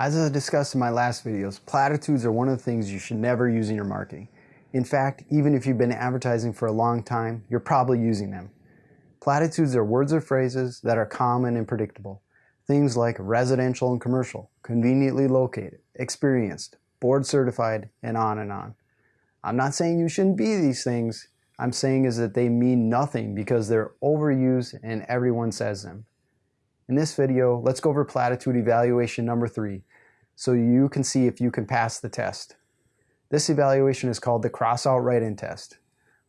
As I discussed in my last videos, platitudes are one of the things you should never use in your marketing. In fact, even if you've been advertising for a long time, you're probably using them. Platitudes are words or phrases that are common and predictable. Things like residential and commercial, conveniently located, experienced, board certified, and on and on. I'm not saying you shouldn't be these things. I'm saying is that they mean nothing because they're overused and everyone says them. In this video, let's go over platitude evaluation number three so you can see if you can pass the test. This evaluation is called the cross out write-in test.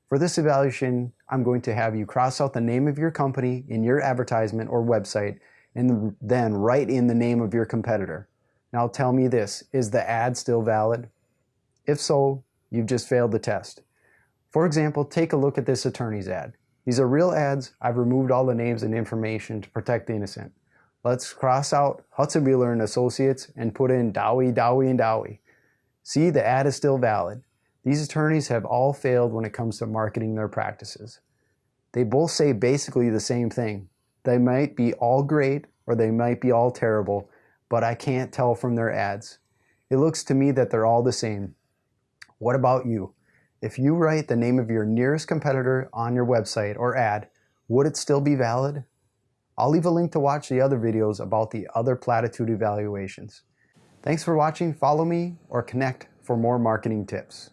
For this evaluation, I'm going to have you cross out the name of your company in your advertisement or website and then write in the name of your competitor. Now tell me this, is the ad still valid? If so, you've just failed the test. For example, take a look at this attorney's ad. These are real ads. I've removed all the names and information to protect the innocent. Let's cross out Hudson Wheeler and Associates and put in Dowie, Dowie, and Dowie. See, the ad is still valid. These attorneys have all failed when it comes to marketing their practices. They both say basically the same thing. They might be all great or they might be all terrible, but I can't tell from their ads. It looks to me that they're all the same. What about you? If you write the name of your nearest competitor on your website or ad, would it still be valid? I'll leave a link to watch the other videos about the other platitude evaluations. Thanks for watching, follow me, or connect for more marketing tips.